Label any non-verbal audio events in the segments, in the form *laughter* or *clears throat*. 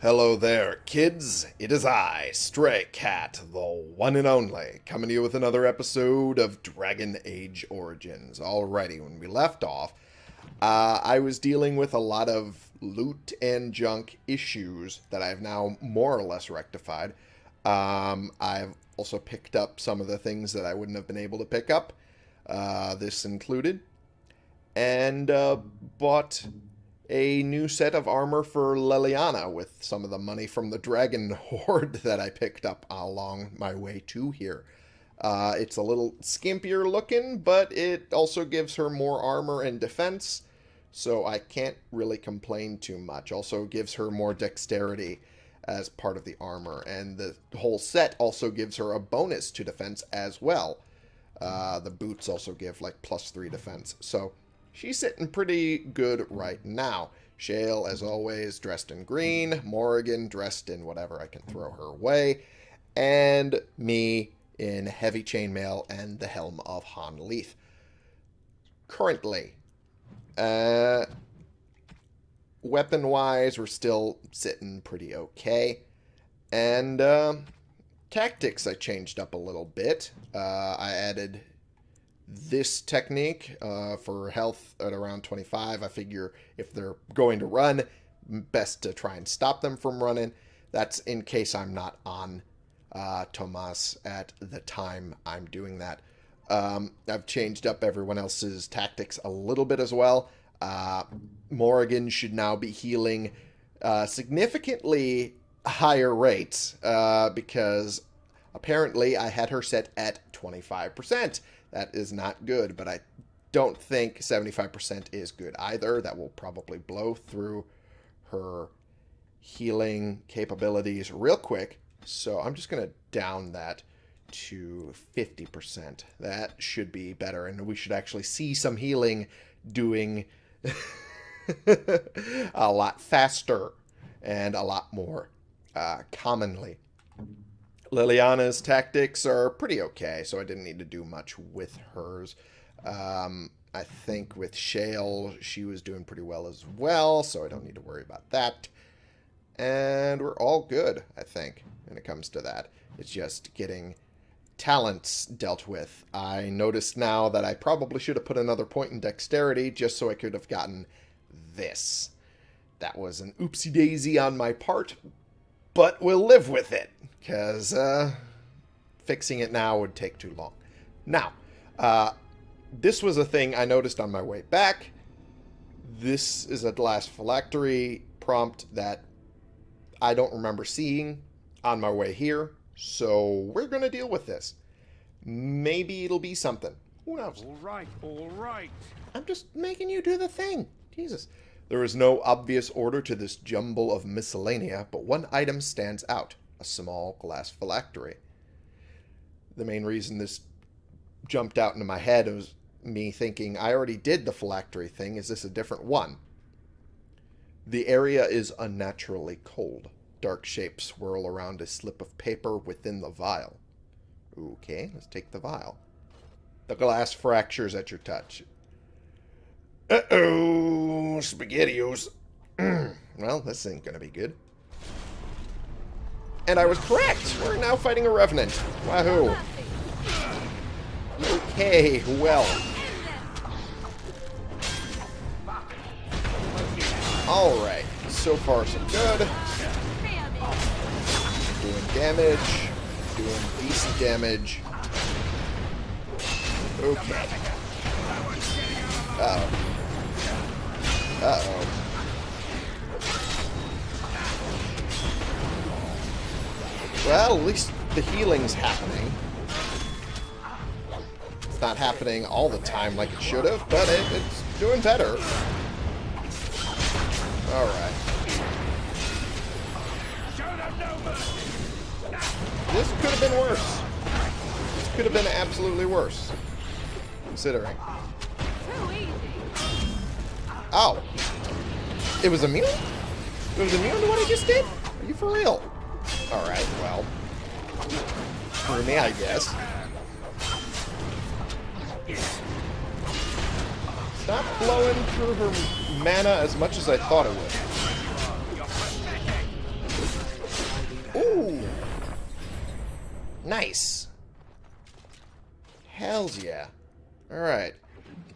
Hello there, kids. It is I, Stray Cat, the one and only, coming to you with another episode of Dragon Age Origins. Alrighty, when we left off, uh, I was dealing with a lot of loot and junk issues that I've now more or less rectified. Um, I've also picked up some of the things that I wouldn't have been able to pick up, uh, this included, and uh, bought a new set of armor for Leliana with some of the money from the dragon *laughs* horde that I picked up along my way to here. Uh, it's a little skimpier looking, but it also gives her more armor and defense, so I can't really complain too much. Also gives her more dexterity as part of the armor, and the whole set also gives her a bonus to defense as well. Uh, the boots also give like plus three defense, so she's sitting pretty good right now. Shale, as always, dressed in green. Morrigan, dressed in whatever I can throw her way. And me in heavy chainmail and the helm of Han Leith. Currently, uh, weapon-wise, we're still sitting pretty okay. And uh, tactics I changed up a little bit. Uh, I added this technique uh, for health at around 25. I figure if they're going to run, best to try and stop them from running. That's in case I'm not on uh, Tomas at the time I'm doing that. Um, I've changed up everyone else's tactics a little bit as well. Uh, Morrigan should now be healing uh, significantly higher rates uh, because apparently I had her set at 25%. That is not good, but I don't think 75% is good either. That will probably blow through her healing capabilities real quick. So I'm just going to down that to 50%. That should be better, and we should actually see some healing doing *laughs* a lot faster and a lot more uh, commonly. Leliana's tactics are pretty okay, so I didn't need to do much with hers. Um, I think with Shale, she was doing pretty well as well, so I don't need to worry about that. And we're all good, I think, when it comes to that. It's just getting talents dealt with. I noticed now that I probably should have put another point in dexterity just so I could have gotten this. That was an oopsie daisy on my part, but we'll live with it because uh, fixing it now would take too long. Now, uh, this was a thing I noticed on my way back. This is a last phylactery prompt that I don't remember seeing on my way here, so we're going to deal with this. Maybe it'll be something. Who knows? All right, all right. I'm just making you do the thing. Jesus. There is no obvious order to this jumble of miscellanea, but one item stands out a small glass phylactery. The main reason this jumped out into my head was me thinking, I already did the phylactery thing. Is this a different one? The area is unnaturally cold. Dark shapes swirl around a slip of paper within the vial. Okay, let's take the vial. The glass fractures at your touch. Uh-oh, SpaghettiOs. *clears throat* well, this ain't gonna be good. And I was correct. We're now fighting a Revenant. Wahoo. Okay, well. Alright. So far, so good. Doing damage. Doing decent damage. Okay. Uh-oh. Uh-oh. Well, at least the healing's happening. It's not happening all the time like it should have, but it, it's doing better. Alright. This could have been worse. This could have been absolutely worse. Considering. Oh. It was immune? It was immune to what I just did? Are you for real? Alright, well. Screw me, I guess. Stop blowing through her mana as much as I thought it would. Ooh! Nice! Hells yeah. Alright.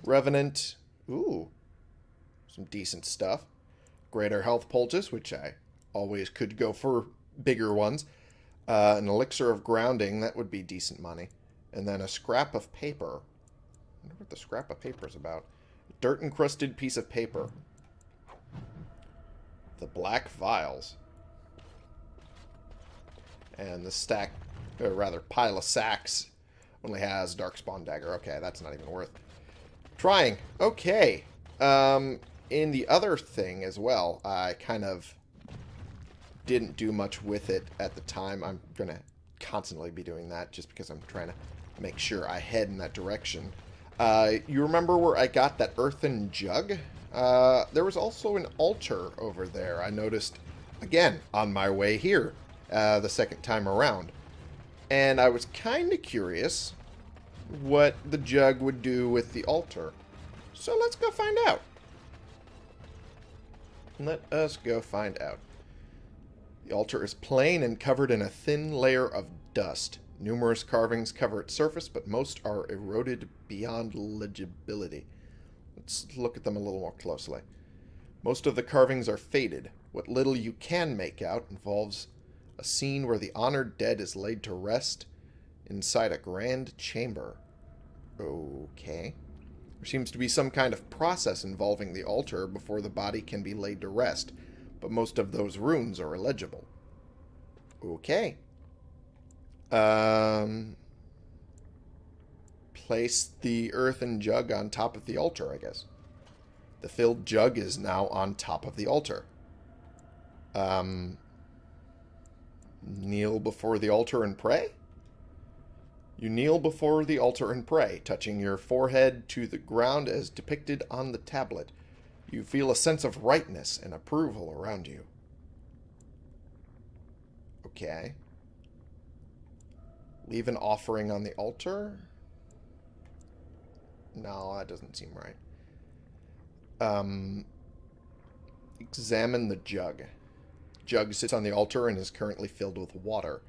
Revenant. Ooh. Some decent stuff. Greater health poultice, which I always could go for bigger ones. Uh, an elixir of grounding, that would be decent money. And then a scrap of paper. I wonder what the scrap of paper is about. Dirt encrusted piece of paper. The black vials. And the stack, or rather pile of sacks, only has Darkspawn Dagger. Okay, that's not even worth trying. Okay. Um, in the other thing as well, I kind of didn't do much with it at the time. I'm going to constantly be doing that just because I'm trying to make sure I head in that direction. Uh, you remember where I got that earthen jug? Uh, there was also an altar over there. I noticed, again, on my way here, uh, the second time around. And I was kind of curious what the jug would do with the altar. So let's go find out. Let us go find out. The altar is plain and covered in a thin layer of dust. Numerous carvings cover its surface, but most are eroded beyond legibility. Let's look at them a little more closely. Most of the carvings are faded. What little you can make out involves a scene where the honored dead is laid to rest inside a grand chamber. Okay. There seems to be some kind of process involving the altar before the body can be laid to rest, but most of those runes are illegible. Okay. Um, place the earthen jug on top of the altar, I guess. The filled jug is now on top of the altar. Um, kneel before the altar and pray? You kneel before the altar and pray, touching your forehead to the ground as depicted on the tablet. You feel a sense of rightness and approval around you. Okay. Leave an offering on the altar? No, that doesn't seem right. Um, examine the jug. Jug sits on the altar and is currently filled with water.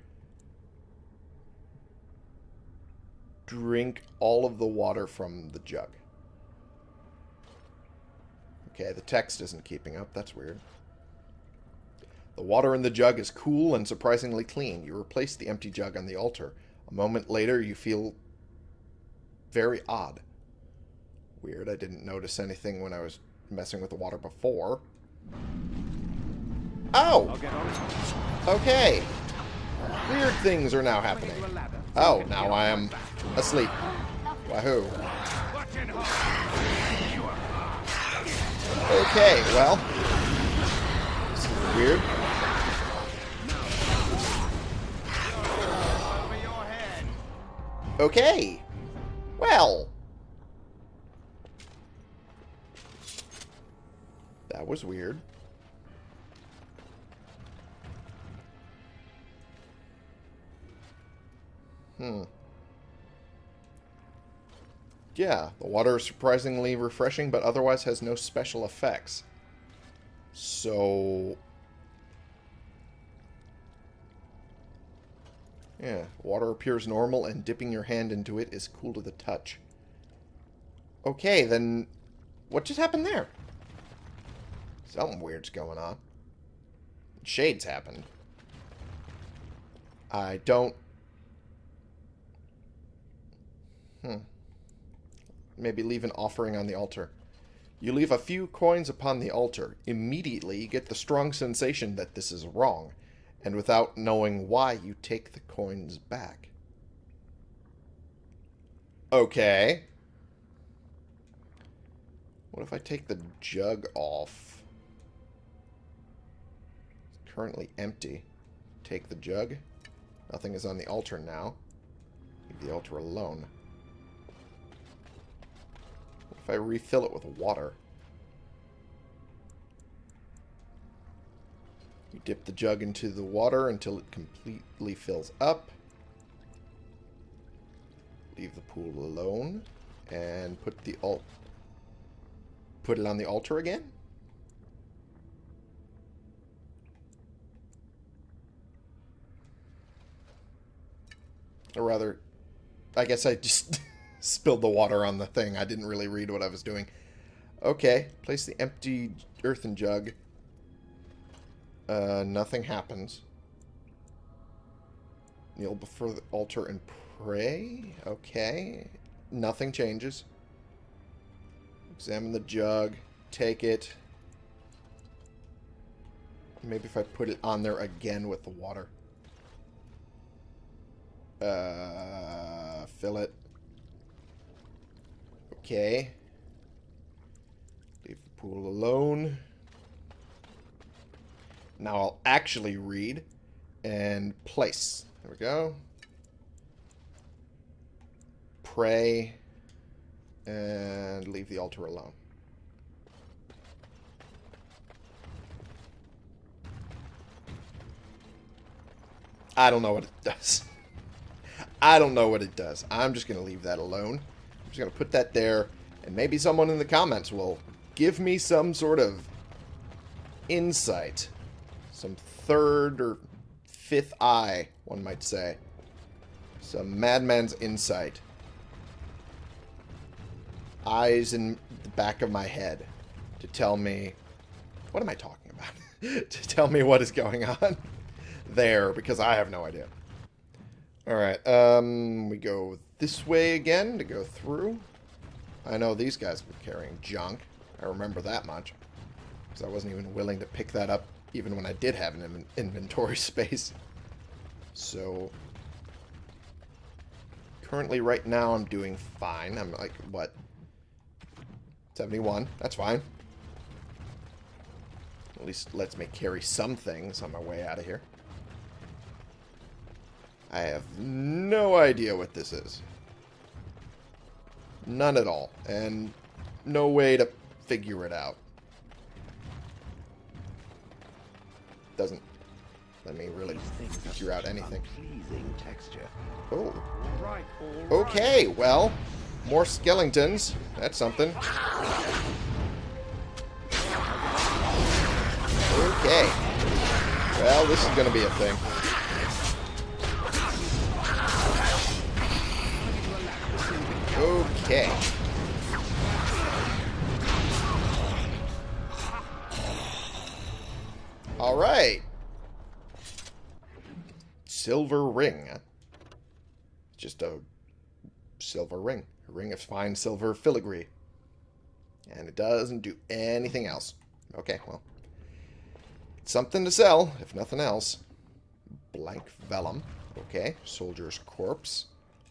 drink all of the water from the jug. Okay, the text isn't keeping up. That's weird. The water in the jug is cool and surprisingly clean. You replace the empty jug on the altar. A moment later, you feel very odd. Weird. I didn't notice anything when I was messing with the water before. Oh! Okay. Weird things are now happening. Oh, now I am asleep. Wahoo. Okay, well. This is weird. Okay. Well. That was weird. Hmm. Yeah, the water is surprisingly refreshing, but otherwise has no special effects. So... Yeah, water appears normal, and dipping your hand into it is cool to the touch. Okay, then... What just happened there? Something weird's going on. Shades happened. I don't Hmm. Maybe leave an offering on the altar. You leave a few coins upon the altar. Immediately, you get the strong sensation that this is wrong, and without knowing why, you take the coins back. Okay. What if I take the jug off? It's currently empty. Take the jug. Nothing is on the altar now. Leave the altar alone if I refill it with water? You dip the jug into the water until it completely fills up. Leave the pool alone. And put the alt put it on the altar again. Or rather, I guess I just *laughs* spilled the water on the thing. I didn't really read what I was doing. Okay, place the empty earthen jug. Uh, nothing happens. Kneel before the altar and pray? Okay. Nothing changes. Examine the jug. Take it. Maybe if I put it on there again with the water. Uh, fill it. Okay. Leave the pool alone. Now I'll actually read and place. There we go. Pray and leave the altar alone. I don't know what it *laughs* does. I don't know what it does. I'm just going to leave that alone. Just going to put that there, and maybe someone in the comments will give me some sort of insight. Some third or fifth eye, one might say. Some madman's insight. Eyes in the back of my head to tell me... What am I talking about? *laughs* to tell me what is going on *laughs* there, because I have no idea. Alright, um, we go this way again to go through. I know these guys were carrying junk. I remember that much. Because I wasn't even willing to pick that up even when I did have an inventory *laughs* space. So, currently right now I'm doing fine. I'm like, what, 71? That's fine. At least lets me carry some things on my way out of here. I have no idea what this is. None at all. And no way to figure it out. Doesn't let me really figure out anything. Oh. Okay, well, more skeletons. That's something. Okay. Well, this is going to be a thing. Okay. All right. Silver ring. Just a silver ring. A ring of fine silver filigree. And it doesn't do anything else. Okay, well. It's something to sell, if nothing else. Blank vellum. Okay. Soldier's corpse.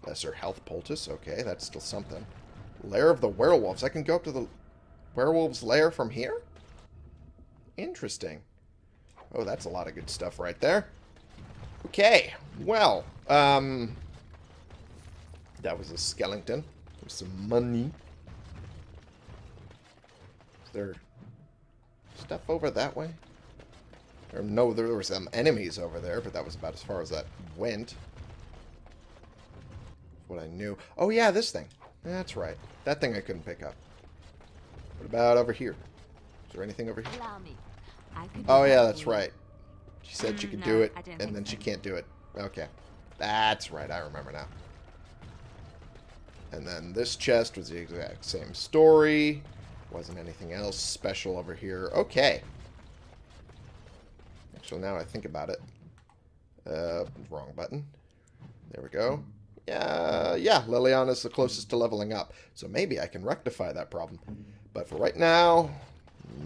Lesser health poultice. Okay, that's still something. Lair of the werewolves. I can go up to the werewolves' lair from here? Interesting. Oh, that's a lot of good stuff right there. Okay, well, um, that was a skeleton with some money. Is there stuff over that way? Or no, there were some enemies over there, but that was about as far as that went. What I knew. Oh yeah, this thing. That's right. That thing I couldn't pick up. What about over here? Is there anything over here? Oh yeah, that's right. She said she could no, do it, and then she can't do it. Okay. That's right, I remember now. And then this chest was the exact same story. Wasn't anything else special over here. Okay. Actually, now I think about it. Uh, wrong button. There we go. Yeah, yeah, Leliana's the closest to leveling up. So maybe I can rectify that problem. But for right now,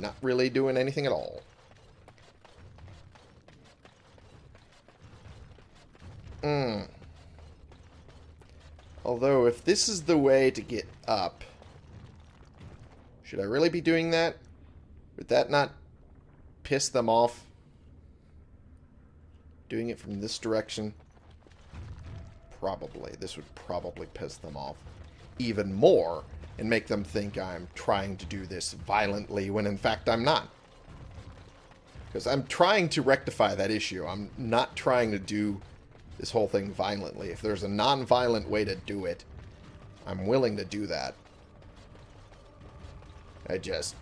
not really doing anything at all. Hmm. Although, if this is the way to get up, should I really be doing that? Would that not piss them off? Doing it from this direction? Probably. This would probably piss them off even more and make them think I'm trying to do this violently when in fact I'm not. Because I'm trying to rectify that issue. I'm not trying to do this whole thing violently. If there's a non-violent way to do it, I'm willing to do that. I just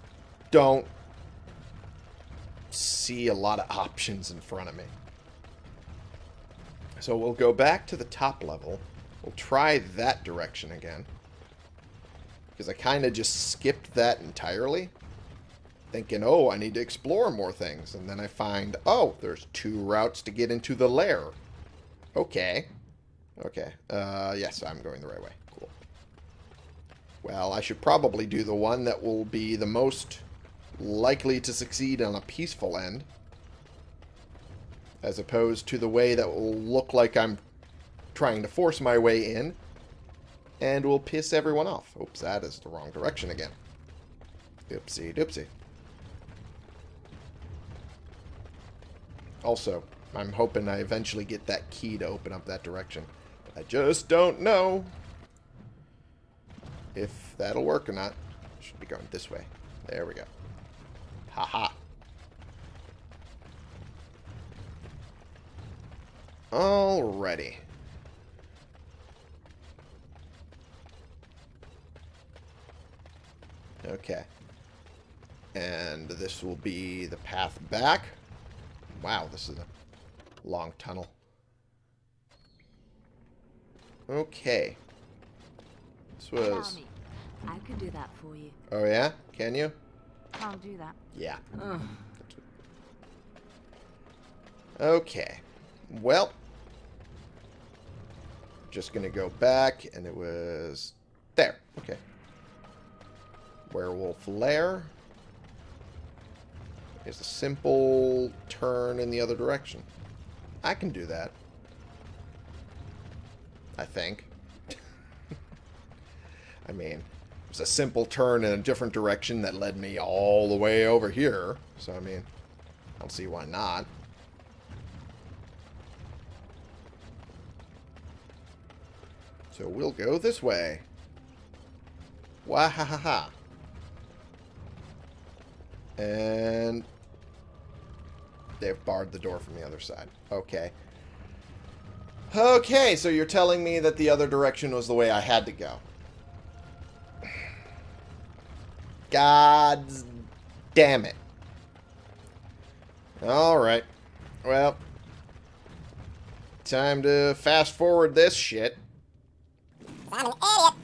don't see a lot of options in front of me. So we'll go back to the top level. We'll try that direction again. Because I kind of just skipped that entirely. Thinking, oh, I need to explore more things. And then I find, oh, there's two routes to get into the lair. Okay. Okay. Uh, yes, I'm going the right way. Cool. Well, I should probably do the one that will be the most likely to succeed on a peaceful end. As opposed to the way that will look like I'm trying to force my way in. And will piss everyone off. Oops, that is the wrong direction again. Oopsie doopsie. Also, I'm hoping I eventually get that key to open up that direction. I just don't know if that'll work or not. Should be going this way. There we go. Haha. -ha. Alrighty. Okay. And this will be the path back. Wow, this is a long tunnel. Okay. This was... I could do that for you. Oh, yeah? Can you? Can't do that. Yeah. Okay. Well. Just gonna go back, and it was... There. Okay. Werewolf Lair is a simple turn in the other direction. I can do that. I think. *laughs* I mean, it was a simple turn in a different direction that led me all the way over here. So, I mean, I don't see why not. So we'll go this way. Wahahaha. And they've barred the door from the other side. Okay. Okay, so you're telling me that the other direction was the way I had to go. God damn it. Alright. Well. Time to fast forward this shit. I'm an idiot.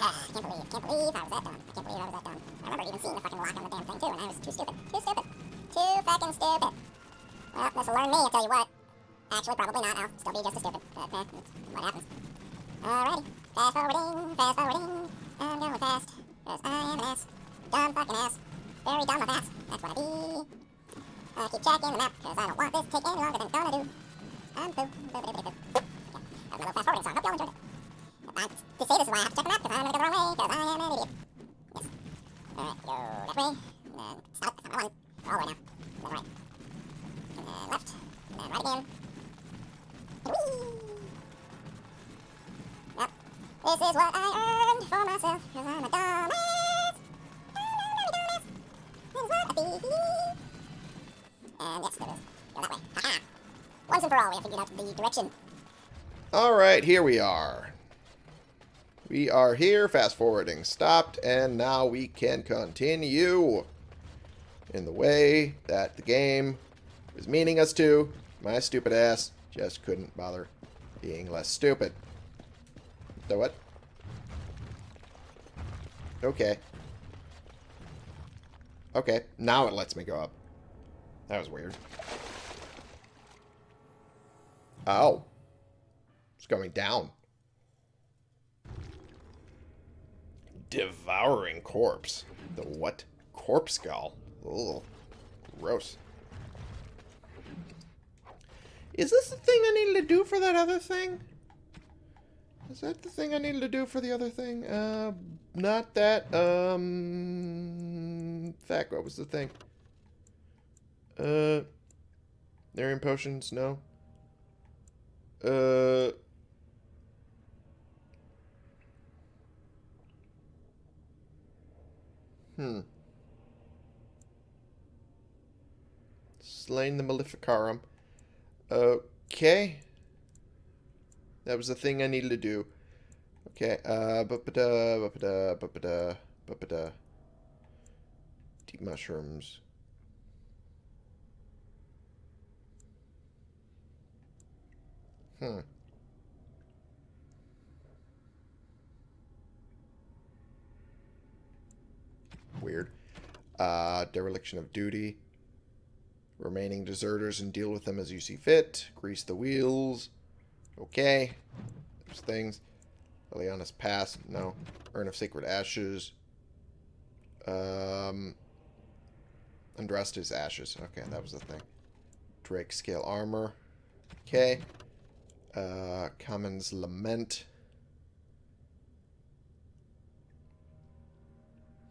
Ah, I can't believe, can't believe I was that dumb. I can't believe I was that dumb. I remember even seeing the fucking lock on the damn thing too, and I was too stupid. Too stupid. Too fucking stupid. Well, this'll learn me, I'll tell you what. Actually, probably not. I'll still be just as stupid. But, eh, what happens. Alrighty. Fast forwarding, fast forwarding. I'm going fast. Cause I am an ass. Dumb fucking ass. Very dumb of ass. That's what I be. I keep checking the map, cause I don't want this to take any longer than it's gonna do. I'm poo. Boo, boo, boo, boo. Yeah, that was my little fast forwarding song. Hope y'all enjoyed it. I, to say this is why I have to check the map, cause I'm gonna go the wrong way, cause I am an idiot. Yes. Alright, go that way. And then stop. That's not what I want. All the way now. And then right. And then left. And then right again. And whee! Yep. This is what I earned for myself, cause I'm a dumbass. Dumbass. This is what I be. And yes, there is. Go that way. Haha. Once for all, we have figured out the direction. Alright, here we are. We are here, fast forwarding stopped, and now we can continue in the way that the game is meaning us to. My stupid ass just couldn't bother being less stupid. The what? Okay. Okay, now it lets me go up. That was weird. Oh. It's going down. Devouring corpse. The what? Corpse skull. Ugh. Gross. Is this the thing I needed to do for that other thing? Is that the thing I needed to do for the other thing? Uh, not that. Um, fact, what was the thing? Uh, Narian potions, no. Uh, hmm. Slain the Maleficarum. Okay. That was the thing I needed to do. Okay, uh. Deep mushrooms. Hmm. Weird. Uh, dereliction of duty. Remaining deserters and deal with them as you see fit. Grease the wheels. Okay. There's things. Leliana's Past. No. Urn of Sacred Ashes. Um, Andraste's Ashes. Okay, that was the thing. Drake Scale Armor. Okay. Uh, Cammen's Lament.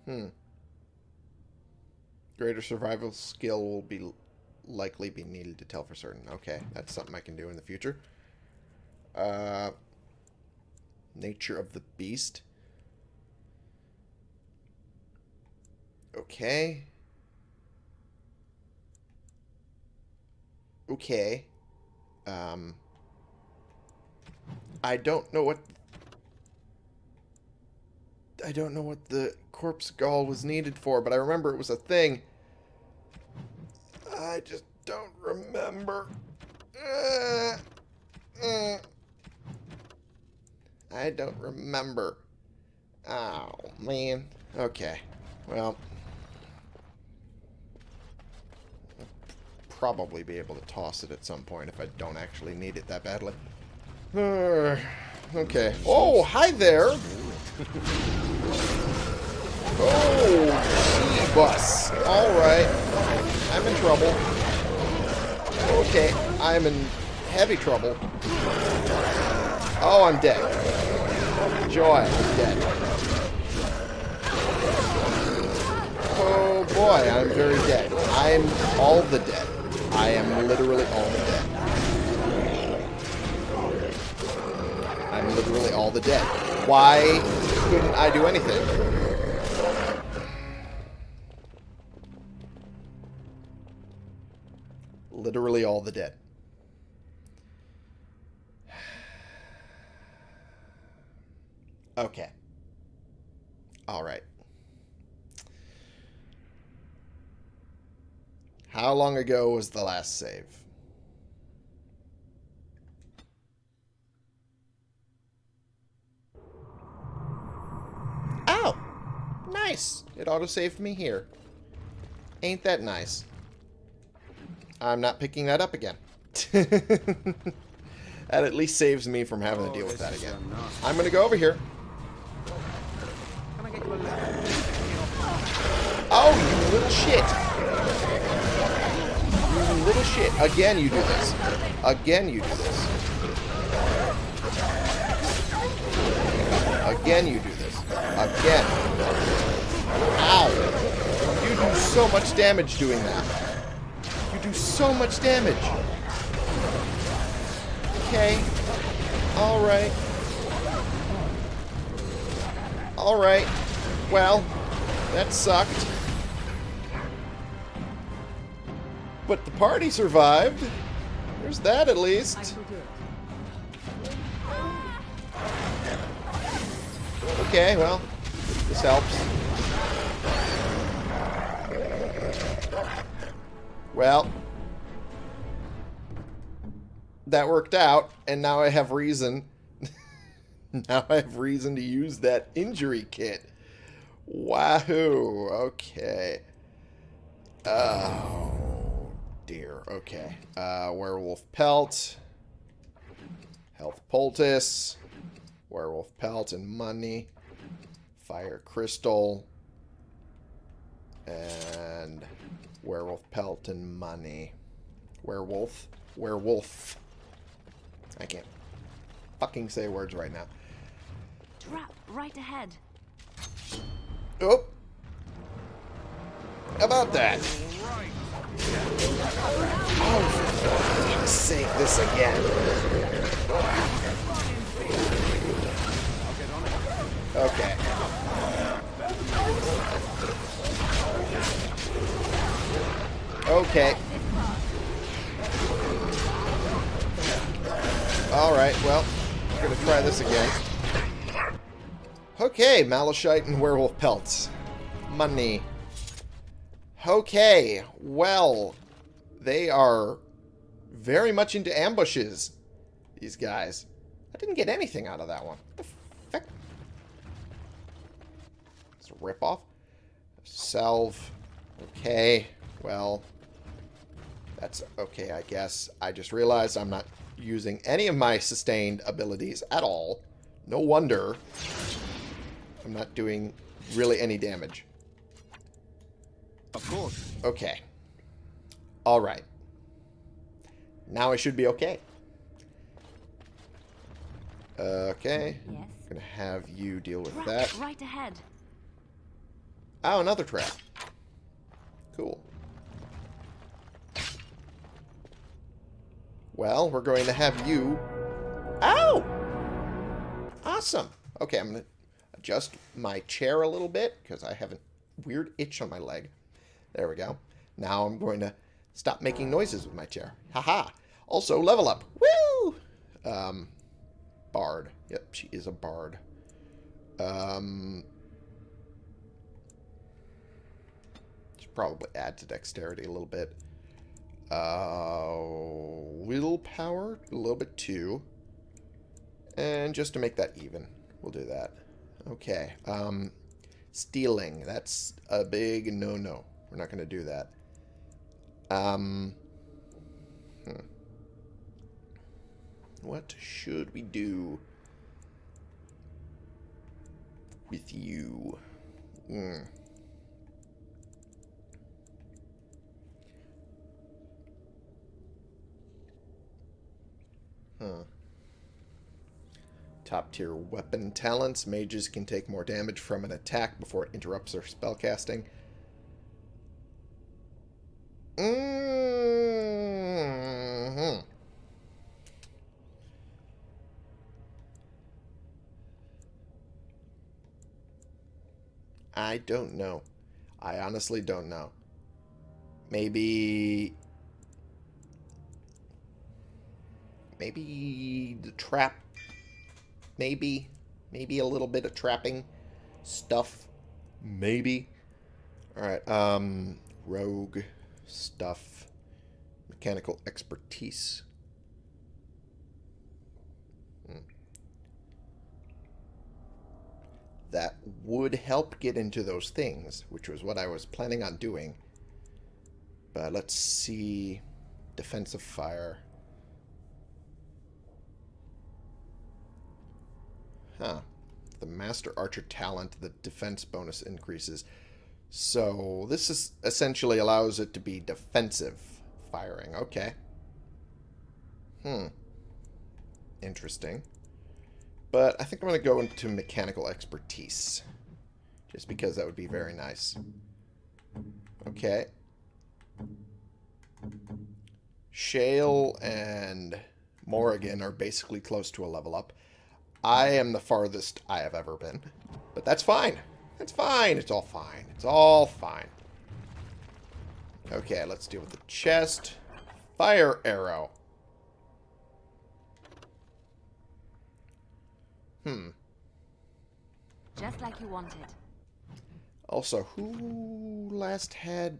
Hmm. Greater survival skill will be likely be needed to tell for certain. Okay, that's something I can do in the future. Uh, nature of the beast. Okay. Okay. Um, I don't know what... I don't know what the corpse gall was needed for, but I remember it was a thing. I just don't remember. Uh, uh, I don't remember. Oh, man. Okay. Well. I'll probably be able to toss it at some point if I don't actually need it that badly. Uh, okay. Oh, hi there. Oh, G-Bus. Alright. I'm in trouble. Okay, I'm in heavy trouble. Oh, I'm dead. Joy, I'm dead. Oh boy, I'm very dead. I'm all the dead. I am literally all the dead. Literally all the dead. Why couldn't I do anything? Literally all the dead. Okay. Alright. How long ago was the last save? Oh! Nice! It auto-saved me here. Ain't that nice? I'm not picking that up again. *laughs* that at least saves me from having to deal with that again. I'm going to go over here. Oh, you little shit. You little shit. Again you do this. Again you do this. Again you do this. Again. Ow. You do so much damage doing that. You do so much damage. Okay. Alright. Alright. Well, that sucked. But the party survived. There's that at least. Okay, well, this helps. Well, that worked out, and now I have reason. *laughs* now I have reason to use that injury kit. Wahoo! Okay. Oh, dear. Okay. Uh, werewolf pelt. Health poultice. Werewolf pelt and money. Fire crystal. And werewolf pelt and money. Werewolf. Werewolf. I can't fucking say words right now. Trap right ahead. Oh. How about that? Oh, for sake, this again. Okay. Okay. Alright, well, I'm gonna try this again. Okay, Malachite and Werewolf Pelts. Money. Okay, well, they are very much into ambushes. These guys. I didn't get anything out of that one. What the fuck? It's a ripoff. Salve. Okay. Well, that's okay, I guess. I just realized I'm not using any of my sustained abilities at all. No wonder I'm not doing really any damage. Of course. Okay. Alright. Now I should be okay. Okay. Yes. Gonna have you deal with Trap that. right ahead. Oh, another trap. Cool. Well, we're going to have you... Ow! Awesome. Okay, I'm going to adjust my chair a little bit because I have a weird itch on my leg. There we go. Now I'm going to stop making noises with my chair. Haha. Also, level up. Woo! Um, bard. Yep, she is a bard. Um, should probably add to dexterity a little bit. Uh, willpower, a little bit too. And just to make that even, we'll do that. Okay. Um, stealing, that's a big no-no. We're not going to do that. Um, hmm. What should we do with you? Hmm. Top tier weapon talents. Mages can take more damage from an attack before it interrupts their spellcasting. Mm-hmm. I don't know. I honestly don't know. Maybe... Maybe the trap... Maybe. Maybe a little bit of trapping stuff. Maybe. Alright, um... Rogue stuff. Mechanical expertise. Hmm. That would help get into those things, which was what I was planning on doing. But let's see. Defensive fire. Huh. The Master Archer talent, the defense bonus increases. So this is essentially allows it to be defensive firing. Okay. Hmm. Interesting. But I think I'm going to go into mechanical expertise. Just because that would be very nice. Okay. Shale and Morrigan are basically close to a level up. I am the farthest I have ever been. But that's fine. That's fine. It's all fine. It's all fine. Okay, let's deal with the chest. Fire arrow. Hmm. Just like you wanted. Also, who last had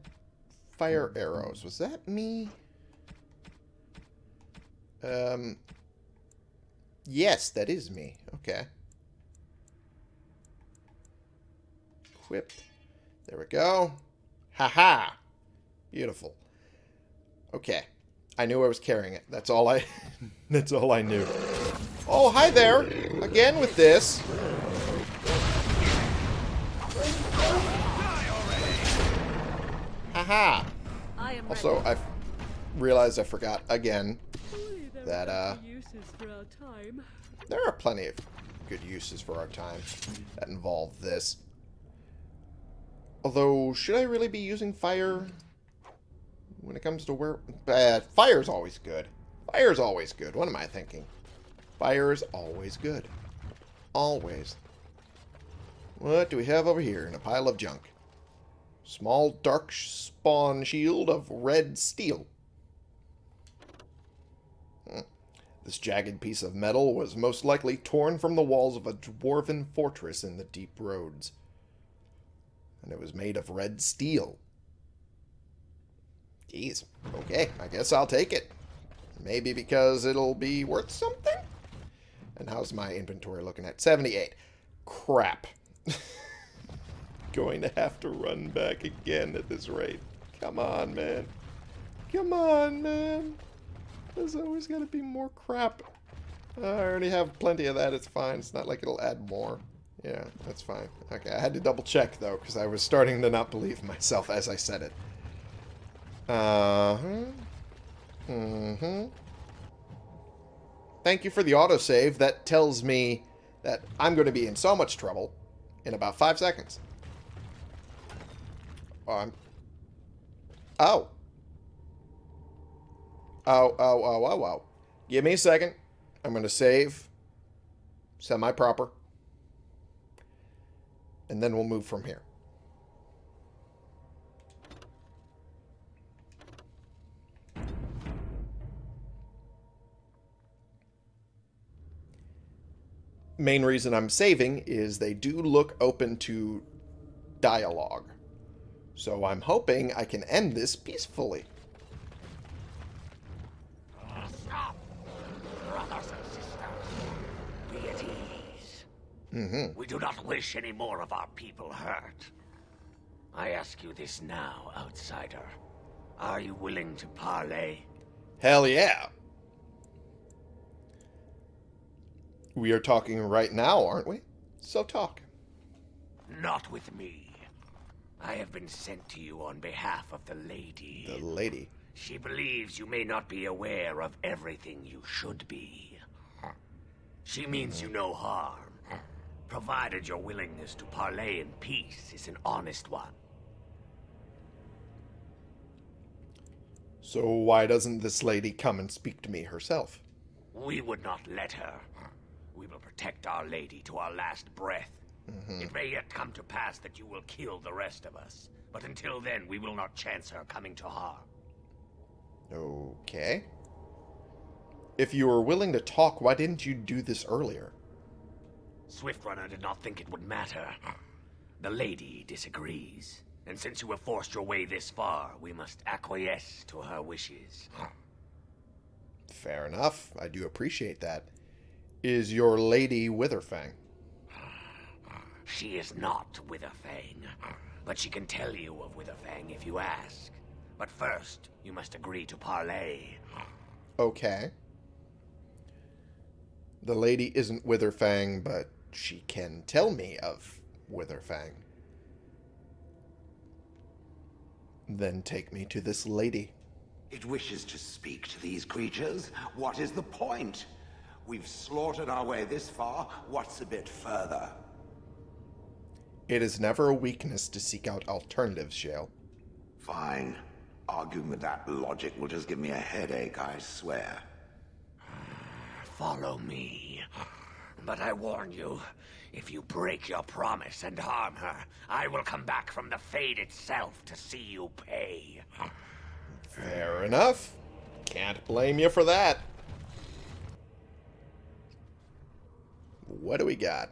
fire arrows? Was that me? Um. Yes, that is me. Okay. Equip. There we go. Haha. -ha. Beautiful. Okay. I knew I was carrying it. That's all I *laughs* that's all I knew. Oh, hi there. Again with this. Haha. I Also, I realized I forgot again that uh there are plenty of good uses for our time that involve this. Although, should I really be using fire when it comes to where... Uh, fire's always good. Fire's always good. What am I thinking? Fire is always good. Always. What do we have over here in a pile of junk? Small dark spawn shield of red steel. Hmm. This jagged piece of metal was most likely torn from the walls of a dwarven fortress in the deep roads. And it was made of red steel. Geez. Okay, I guess I'll take it. Maybe because it'll be worth something? And how's my inventory looking at? 78. Crap. *laughs* Going to have to run back again at this rate. Come on, man. Come on, man. There's always got to be more crap. I already have plenty of that. It's fine. It's not like it'll add more. Yeah, that's fine. Okay, I had to double check, though, because I was starting to not believe myself as I said it. Uh-huh. Mm-hmm. Thank you for the autosave. That tells me that I'm going to be in so much trouble in about five seconds. I'm... Oh. Oh, oh, oh, oh, oh. Give me a second. I'm going to save. Semi-proper. And then we'll move from here. Main reason I'm saving is they do look open to dialogue. So I'm hoping I can end this peacefully. Stop! Brothers and sisters, be at ease. Mm-hmm. We do not wish any more of our people hurt. I ask you this now, outsider. Are you willing to parley? Hell yeah. We are talking right now, aren't we? So talk. Not with me. I have been sent to you on behalf of the lady. The lady. She believes you may not be aware of everything you should be. She means you no harm, provided your willingness to parley in peace is an honest one. So why doesn't this lady come and speak to me herself? We would not let her. We will protect our lady to our last breath. Mm-hmm. It may yet come to pass that you will kill the rest of us, but until then we will not chance her coming to harm. Okay. If you were willing to talk, why didn't you do this earlier? Swiftrunner did not think it would matter. The lady disagrees. And since you have forced your way this far, we must acquiesce to her wishes. Fair enough. I do appreciate that. Is your lady Witherfang? She is not Witherfang, but she can tell you of Witherfang if you ask. But first, you must agree to parley. Okay. The lady isn't Witherfang, but she can tell me of Witherfang. Then take me to this lady. It wishes to speak to these creatures. What is the point? We've slaughtered our way this far. What's a bit further? It is never a weakness to seek out alternatives, Shale. Fine. Arguing with that logic will just give me a headache, I swear. *sighs* Follow me. But I warn you, if you break your promise and harm her, I will come back from the Fade itself to see you pay. Fair enough. Can't blame you for that. What do we got?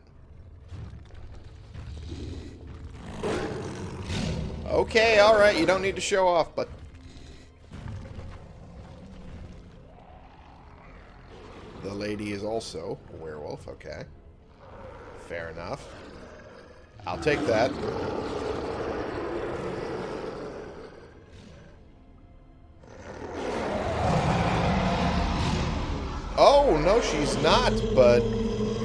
Okay, alright, you don't need to show off, but... The lady is also a werewolf, okay. Fair enough. I'll take that. Oh, no, she's not, but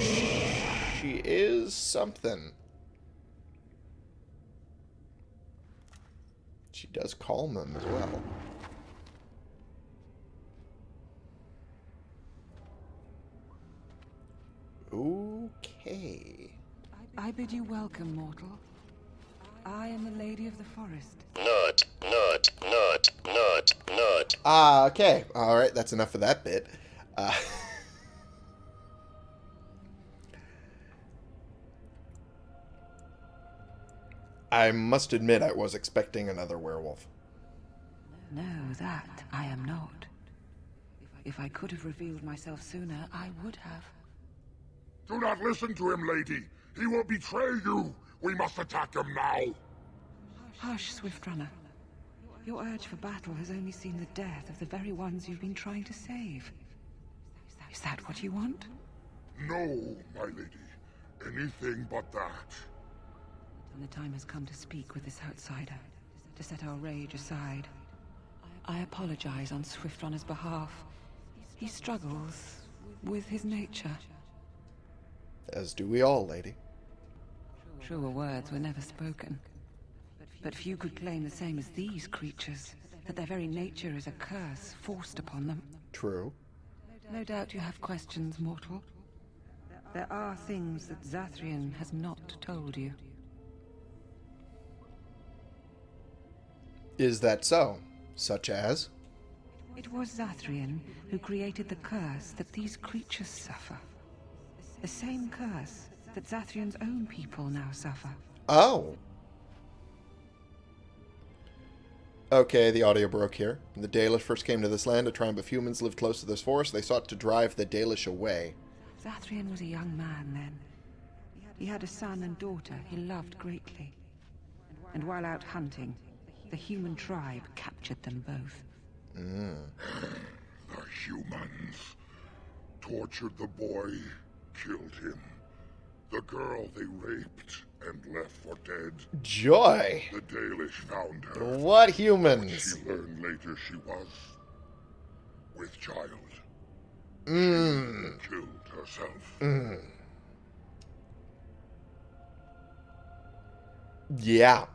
she is something. She does calm them as well. Okay. I bid you welcome, mortal. I am the Lady of the Forest. Not, not, not, not, not. Ah, okay. Alright, that's enough of that bit. Uh, *laughs* I must admit I was expecting another werewolf. No, that I am not. If I could have revealed myself sooner, I would have. Do not listen to him, lady. He will betray you. We must attack him now. Hush, Swiftrunner. Your urge for battle has only seen the death of the very ones you've been trying to save. Is that what you want? No, my lady. Anything but that. And the time has come to speak with this outsider, to set our rage aside. I apologize on Swiftrunner's behalf. He struggles with his nature. As do we all, lady. Truer words were never spoken. But few could claim the same as these creatures, that their very nature is a curse forced upon them. True. No doubt you have questions, mortal. There are things that Zathrian has not told you. Is that so? Such as? It was Zathrian who created the curse that these creatures suffer. The same curse that Zathrian's own people now suffer. Oh. Okay, the audio broke here. When the Dalish first came to this land, a tribe of humans lived close to this forest. They sought to drive the Dalish away. Zathrian was a young man then. He had a son and daughter he loved greatly. And while out hunting, the human tribe captured them both. Mm. *gasps* The humans tortured the boy, killed him. The girl they raped and left for dead. Joy! The Dalish found her. What humans? She learned later she was with child. Mmm. Killed herself. Mm. Yeah.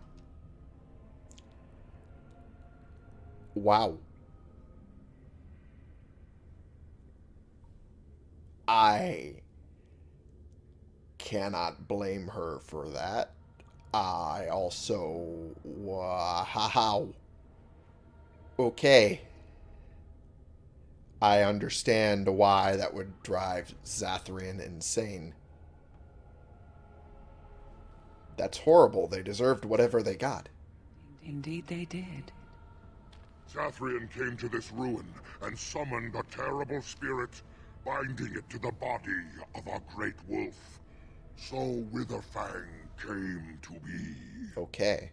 Wow. I cannot blame her for that. I also. Uh, wow. Okay. I understand why that would drive Zathrian insane. That's horrible. They deserved whatever they got. Indeed they did. Zathrian came to this ruin and summoned a terrible spirit, binding it to the body of a great wolf. So Witherfang came to be. Okay.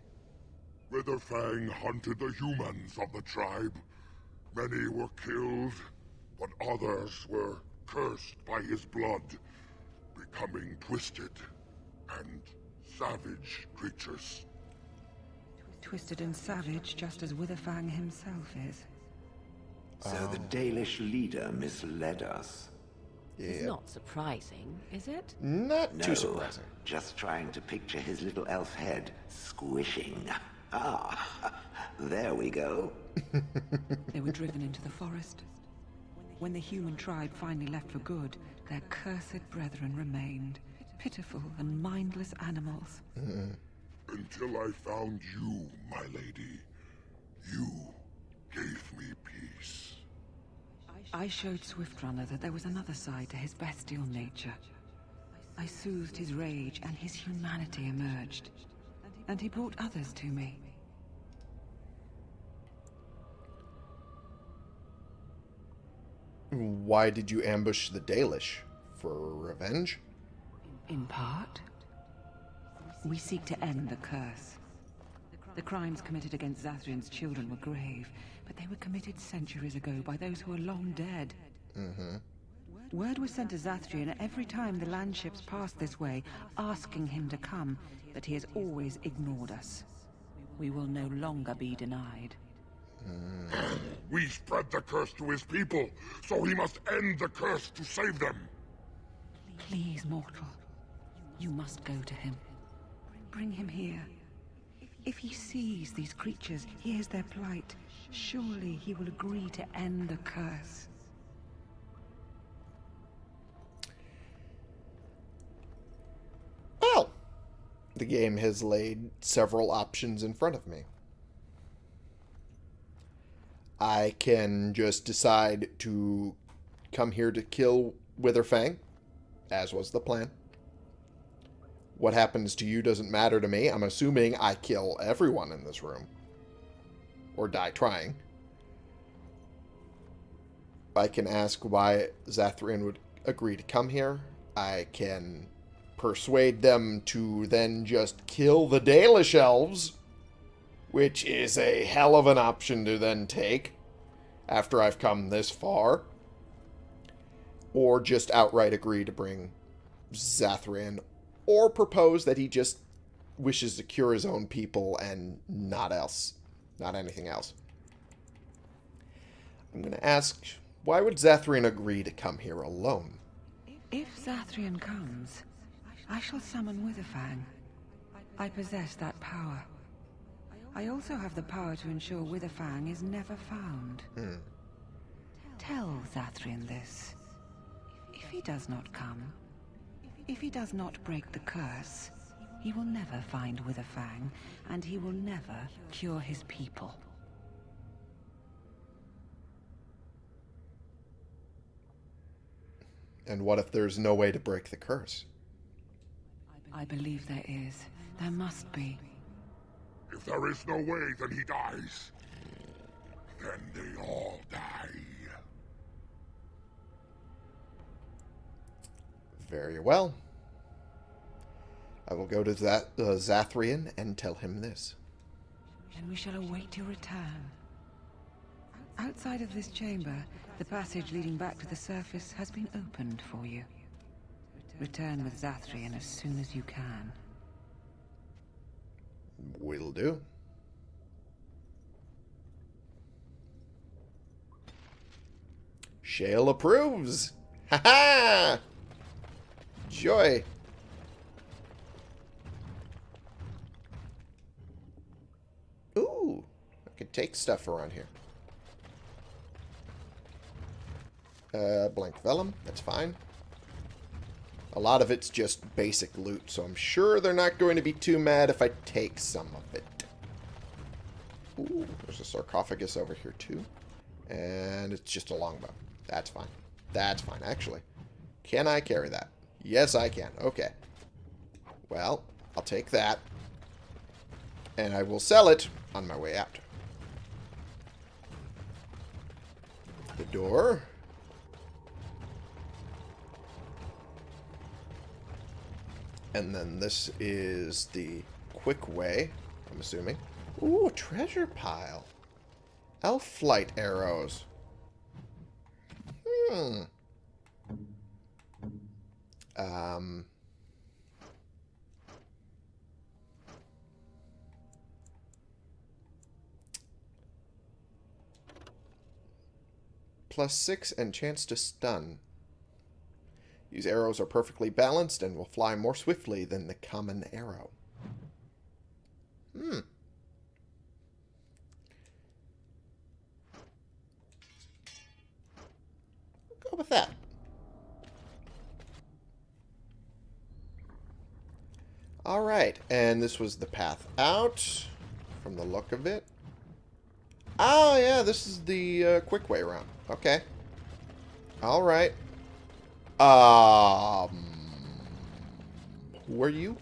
Witherfang hunted the humans of the tribe. Many were killed, but others were cursed by his blood, becoming twisted and savage creatures. Twisted and savage, just as Witherfang himself is. So the Dalish leader misled us. It's not surprising, is it? Not No, too surprising. just trying to picture his little elf head squishing. Ah, there we go. *laughs* They were driven into the forest. When the human tribe finally left for good, their cursed brethren remained. Pitiful and mindless animals. Until I found you, my lady. You gave me peace. I showed Swiftrunner that there was another side to his bestial nature. I soothed his rage and his humanity emerged. And he brought others to me. Why did you ambush the Dalish? For revenge? In part, we seek to end the curse. The crimes committed against Zathrian's children were grave, but they were committed centuries ago by those who are long dead. Mm-hmm. Word was sent to Zathrian every time the landships passed this way, asking him to come, but he has always ignored us. We will no longer be denied. We spread the curse to his people, so he must end the curse to save them. Please, mortal. You must go to him. Bring him here. If he sees these creatures, hears their plight, surely he will agree to end the curse. Well, the game has laid several options in front of me. I can just decide to come here to kill Witherfang, as was the plan. What happens to you doesn't matter to me. I'm assuming I kill everyone in this room. Or die trying. I can ask why Zathrian would agree to come here. I can persuade them to then just kill the Dalish elves which is a hell of an option to then take after I've come this far. Or just outright agree to bring Zathrian, or propose that he just wishes to cure his own people and not else. Not anything else. I'm going to ask, why would Zathrian agree to come here alone? If Zathrian comes, I shall summon Witherfang. I possess that power. I also have the power to ensure Witherfang is never found. Hmm. Tell Zathrian this. If he does not come, if he does not break the curse, he will never find Witherfang, and he will never cure his people. And what if there's no way to break the curse? I believe there is. There must be. If there is no way, then he dies. Then they all die. Very well. I will go to that uh, Zathrian and tell him this. Then we shall await your return. Outside of this chamber, the passage leading back to the surface has been opened for you. Return with Zathrian as soon as you can. Will do. Shale approves. Ha ha! Joy. Could take stuff around here. Uh, blank vellum, that's fine. A lot of it's just basic loot, so I'm sure they're not going to be too mad if I take some of it. Ooh, there's a sarcophagus over here too. And it's just a longbow. That's fine. That's fine, actually. Can I carry that? Yes, I can. Okay. Well, I'll take that. And I will sell it on my way out. The door. And then this is the quick way, I'm assuming. Ooh, treasure pile. Elf flight arrows. Hmm. Um. Plus six and chance to stun. These arrows are perfectly balanced and will fly more swiftly than the common arrow. Hmm. Go with that. Alright, and this was the path out from the look of it. Oh, yeah, this is the uh, quick way around. Okay. Alright. Um, who are you?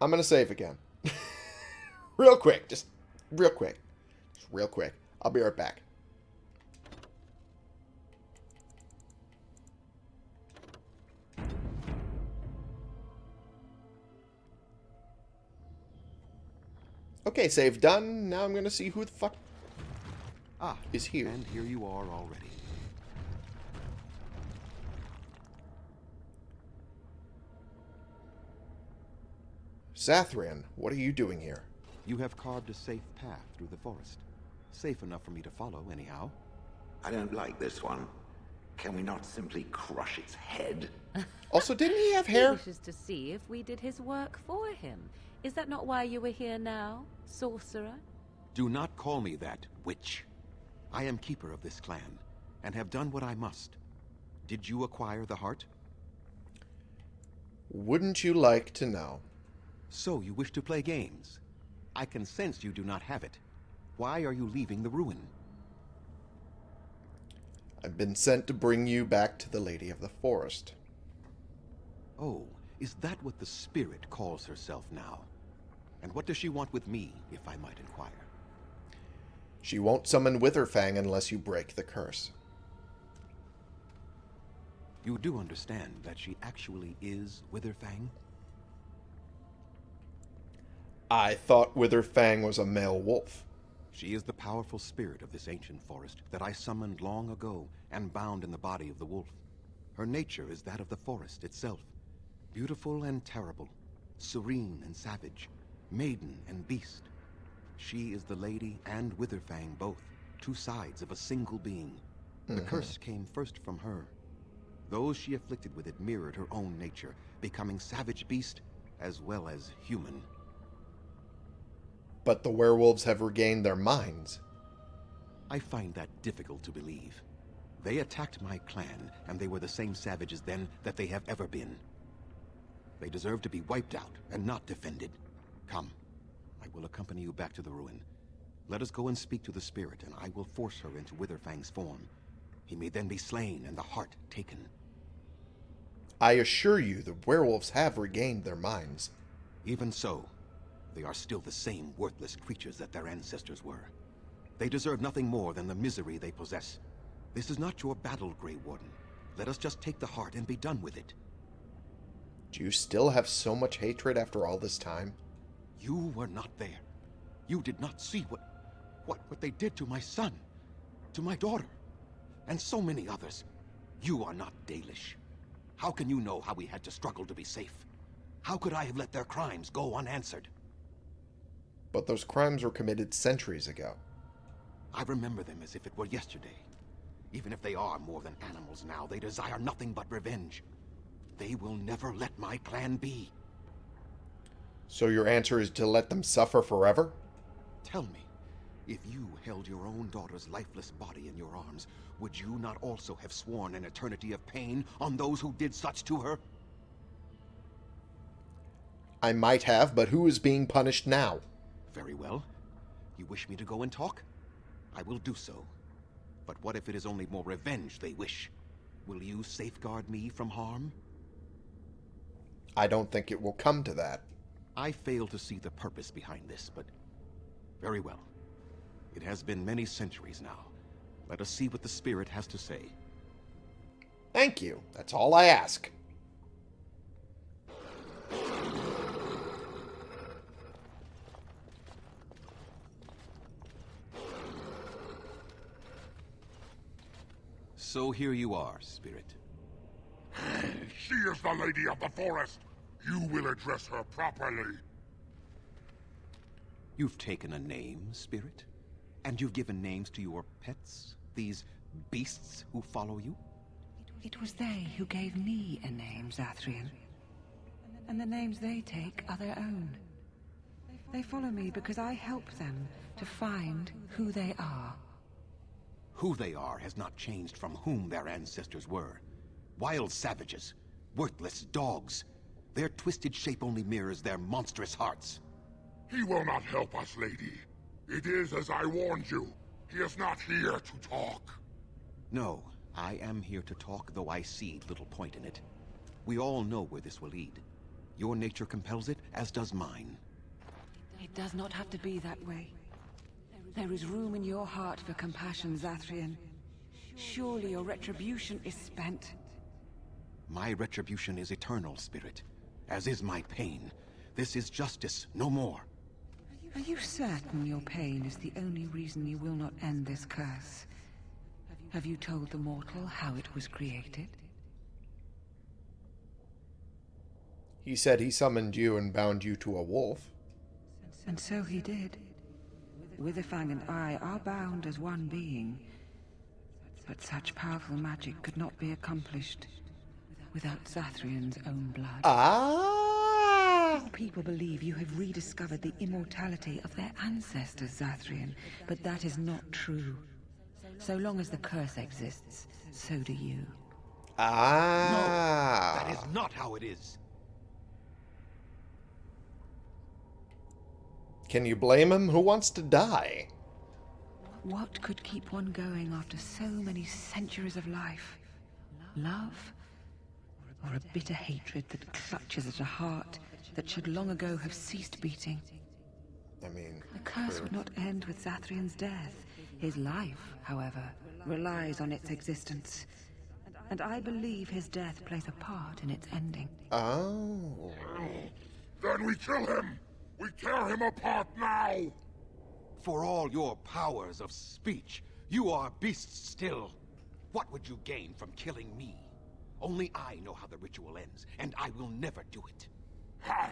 I'm going to save again. *laughs* real quick. Just real quick. Just real quick. I'll be right back. Okay, save done. Now I'm going to see who the fuck Ah, is here. and here you are already. Zathrian, what are you doing here? You have carved a safe path through the forest. Safe enough for me to follow, anyhow. I don't like this one. Can we not simply crush its head? *laughs* Also, didn't he have He hair? wishes to see if we did his work for him. Is that not why you were here now, sorcerer? Do not call me that, witch. I am keeper of this clan, and have done what I must. Did you acquire the heart? Wouldn't you like to know? So you wish to play games? I can sense you do not have it. Why are you leaving the ruin? I've been sent to bring you back to the Lady of the Forest. Oh, is that what the spirit calls herself now? And what does she want with me, if I might inquire? She won't summon Witherfang unless you break the curse. You do understand that she actually is Witherfang? I thought Witherfang was a male wolf. She is the powerful spirit of this ancient forest that I summoned long ago and bound in the body of the wolf. Her nature is that of the forest itself. Beautiful and terrible, serene and savage, maiden and beast. She is the lady and Witherfang both, two sides of a single being. The mm-hmm. curse came first from her. Those she afflicted with it mirrored her own nature, becoming savage beast as well as human. But the werewolves have regained their minds. I find that difficult to believe. They attacked my clan, and they were the same savages then that they have ever been. They deserve to be wiped out and not defended. Come, I will accompany you back to the ruin. Let us go and speak to the spirit, and I will force her into Witherfang's form. He may then be slain and the heart taken. I assure you the werewolves have regained their minds. Even so, they are still the same worthless creatures that their ancestors were. They deserve nothing more than the misery they possess. This is not your battle, Grey Warden. Let us just take the heart and be done with it. Do you still have so much hatred after all this time? You were not there. You did not see what, what, what they did to my son, to my daughter, and so many others. You are not Dalish. How can you know how we had to struggle to be safe? How could I have let their crimes go unanswered? But those crimes were committed centuries ago. I remember them as if it were yesterday. Even if they are more than animals now, they desire nothing but revenge. They will never let my clan be. So your answer is to let them suffer forever? Tell me, if you held your own daughter's lifeless body in your arms, would you not also have sworn an eternity of pain on those who did such to her? I might have, but who is being punished now? Very well. You wish me to go and talk? I will do so. But what if it is only more revenge they wish? Will you safeguard me from harm? I don't think it will come to that. I fail to see the purpose behind this, but... Very well. It has been many centuries now. Let us see what the spirit has to say. Thank you. That's all I ask. So here you are, spirit. *sighs* She is the lady of the forest. You will address her properly. You've taken a name, spirit? And you've given names to your pets? These beasts who follow you? It was they who gave me a name, Zathrian. And the names they take are their own. They follow me because I help them to find who they are. Who they are has not changed from whom their ancestors were. Wild savages. Worthless dogs. Their twisted shape only mirrors their monstrous hearts. He will not help us, lady. It is as I warned you. He is not here to talk. No, I am here to talk, though I see little point in it. We all know where this will lead. Your nature compels it, as does mine. It does not have to be that way. There is room in your heart for compassion, Zathrian. Surely your retribution is spent. My retribution is eternal, Spirit. As is my pain. This is justice, no more. Are you certain your pain is the only reason you will not end this curse? Have you told the mortal how it was created? He said he summoned you and bound you to a wolf. And so he did. Witherfang and I are bound as one being. But such powerful magic could not be accomplished without Zathrian's own blood. Ah! People believe you have rediscovered the immortality of their ancestors, Zathrian, but that is not true. So long as the curse exists, so do you. Ah! No, That is not how it is. Can you blame him? Who wants to die? What could keep one going after so many centuries of life? Love? Or a bitter hatred that clutches at a heart that should long ago have ceased beating? I mean, The curse would not end with Zathrian's death. His life, however, relies on its existence. And I believe his death plays a part in its ending. oh. Then we kill him. We tear him apart now! For all your powers of speech, you are beasts still. What would you gain from killing me? Only I know how the ritual ends, and I will never do it. Ha!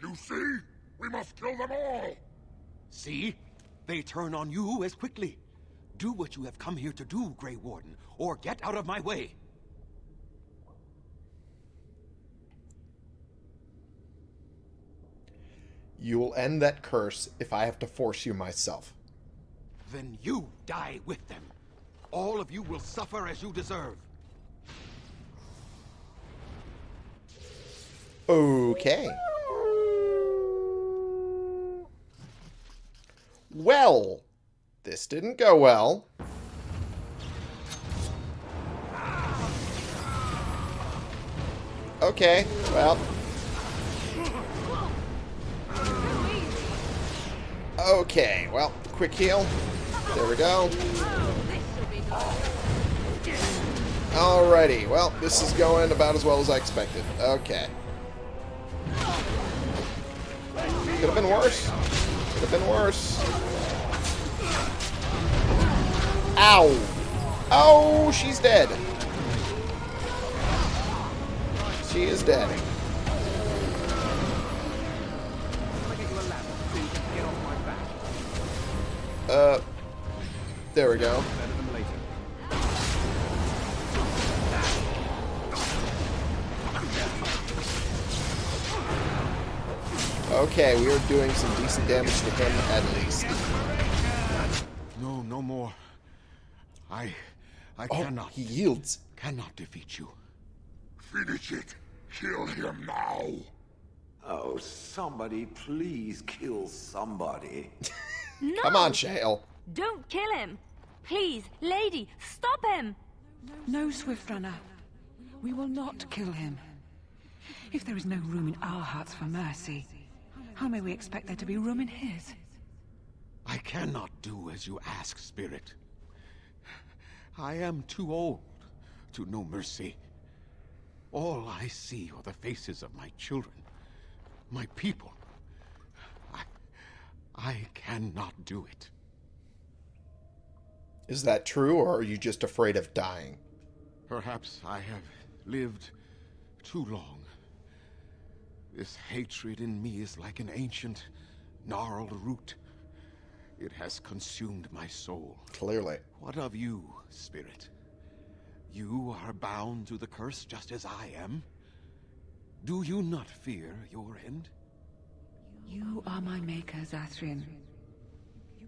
You see? We must kill them all! See? They turn on you as quickly. Do what you have come here to do, Grey Warden, or get out of my way. You will end that curse if I have to force you myself. Then you die with them. All of you will suffer as you deserve. Okay. Well, this didn't go well. Okay, well. Okay, well, quick heal. There we go. Alrighty, well, this is going about as well as I expected. Okay. Could have been worse. Could have been worse. Ow! Oh, she's dead. She is dead. Uh, there we go. Okay, we are doing some decent damage to him at least. No, no more. I... I Oh, cannot... he yields. Cannot defeat you. Finish it! Kill him now! Oh, somebody please kill somebody. No! *laughs* Come on, Shale. Don't kill him! Please, lady, stop him! No, Swift Runner. We will not kill him. If there is no room in our hearts for mercy, how may we expect there to be room in his? I cannot do as you ask, Spirit. I am too old to know mercy. All I see are the faces of my children, my people. I... I cannot do it. Is that true, or are you just afraid of dying? Perhaps I have lived too long. This hatred in me is like an ancient, gnarled root. It has consumed my soul. Clearly. What of you, Spirit? You are bound to the curse just as I am. Do you not fear your end? You are my maker, Zathrian.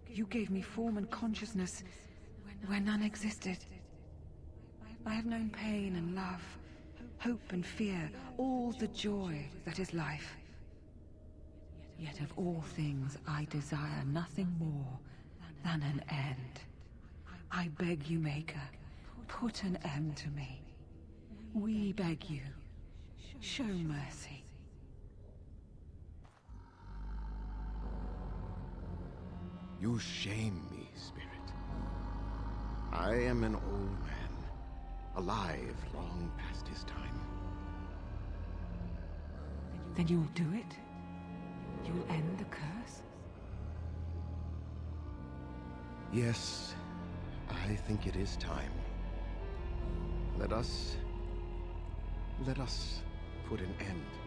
You gave me form and consciousness where none existed. I have known pain and love, hope and fear, all the joy that is life. Yet of all things I desire nothing more than an end. I beg you, Maker, put an end to me. We beg you, show mercy. You shame me, Spirit. I am an old man, alive long past his time. Then you'll do it? You'll end the curse? Yes, I think it is time. Let us... Let us put an end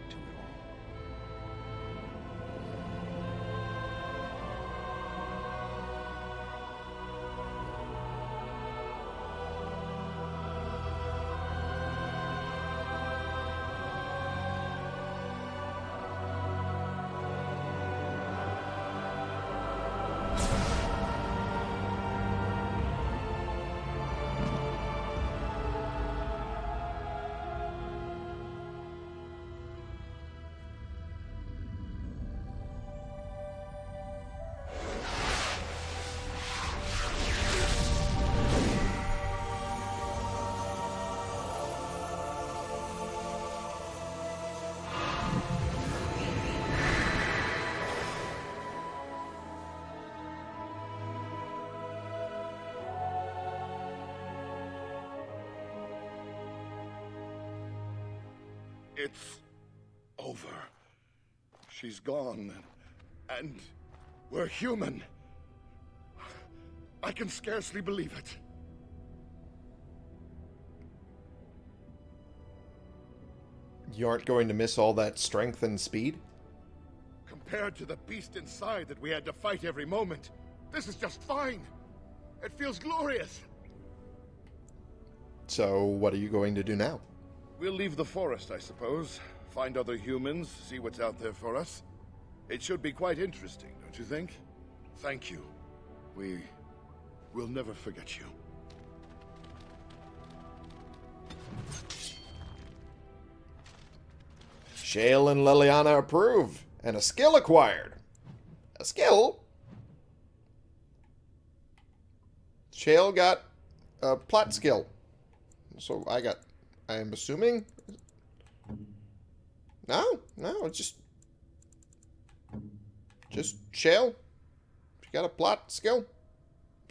It's over. She's gone. And we're human. I can scarcely believe it. You aren't going to miss all that strength and speed? Compared to the beast inside that we had to fight every moment, this is just fine. It feels glorious. So, what are you going to do now? We'll leave the forest, I suppose. Find other humans, see what's out there for us. It should be quite interesting, don't you think? Thank you. We... will never forget you. Shale and Leliana approve, and a skill acquired. A skill? Shale got a plot skill. So I got, I am assuming. No, no, just, just Shale. She got a plot skill.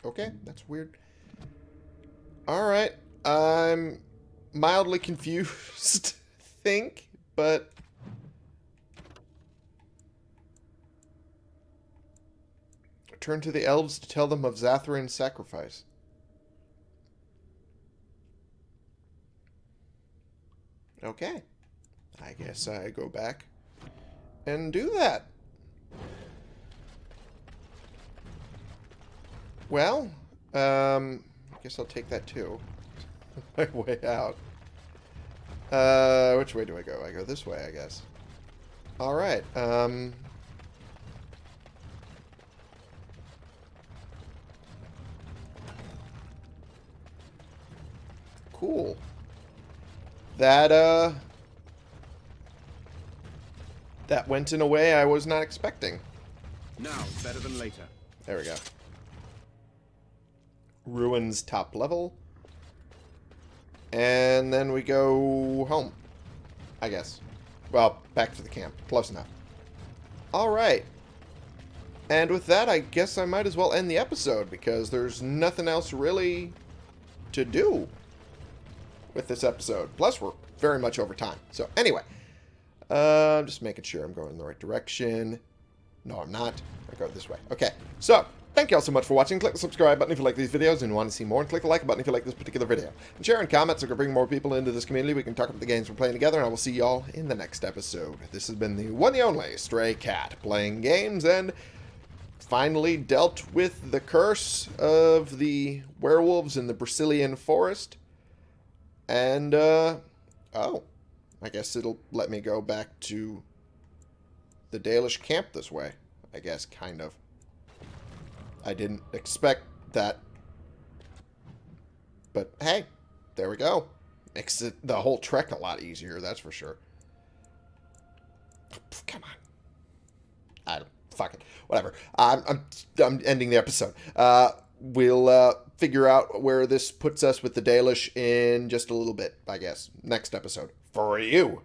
Okay, that's weird. All right, I'm mildly confused, *laughs* think, but Turn to the elves to tell them of Zathrian's sacrifice. Okay. I guess I go back and do that. Well, um, I guess I'll take that too. *laughs* My way out. Uh, which way do I go? I go this way, I guess. Alright, um... Cool. That, uh... That went in a way I was not expecting. Now, better than later. There we go. Ruins top level. And then we go home. I guess. Well, back to the camp. Close enough. Alright. And with that, I guess I might as well end the episode, because there's nothing else really to do with this episode. Plus, we're very much over time. So, anyway. Uh, I'm just making sure I'm going in the right direction. No, I'm not. I go this way. Okay. So, thank you all so much for watching. Click the subscribe button if you like these videos and want to see more. And click the like button if you like this particular video. And share and comment so we can bring more people into this community. We can talk about the games we're playing together. And I will see you all in the next episode. This has been the one and only Stray Cat. Playing games and finally dealt with the curse of the werewolves in the Brecilian forest. And, uh, oh, I guess it'll let me go back to the Dalish camp this way. I guess, kind of. I didn't expect that. But, hey, there we go. Makes it, the whole trek a lot easier, that's for sure. Come on. I don't, fuck it. Whatever. I'm, I'm, I'm ending the episode. Uh, we'll uh, figure out where this puts us with the Dalish in just a little bit, I guess. Next episode. For you.